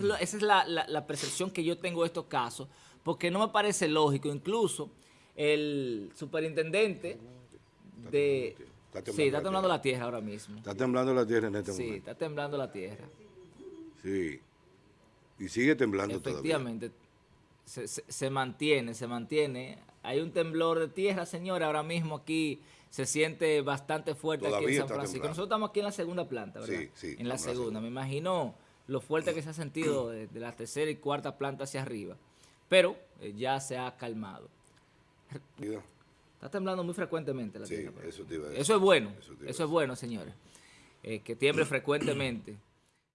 es, lo- esa es la, la- la percepción que yo tengo de estos casos, porque no me parece lógico. Incluso el superintendente de... Está Sí, está la temblando la tierra ahora mismo. Está temblando la tierra en este Sí, momento. está temblando la tierra. Sí. Y sigue temblando todavía. Efectivamente, se, se- se mantiene, se mantiene. Hay un temblor de tierra, señora, ahora mismo aquí se siente bastante fuerte aquí en San Francisco. temblando. Nosotros estamos aquí en la segunda planta, ¿verdad? Sí, sí, En la segunda. Me imagino lo fuerte que se ha sentido de, de la tercera y cuarta planta hacia arriba. Pero eh, ya se ha calmado. Está temblando muy frecuentemente la Sí, tierra. eso aquí. te iba a decir. Eso es bueno. Eso es bueno, señores. Eh, que tiemble frecuentemente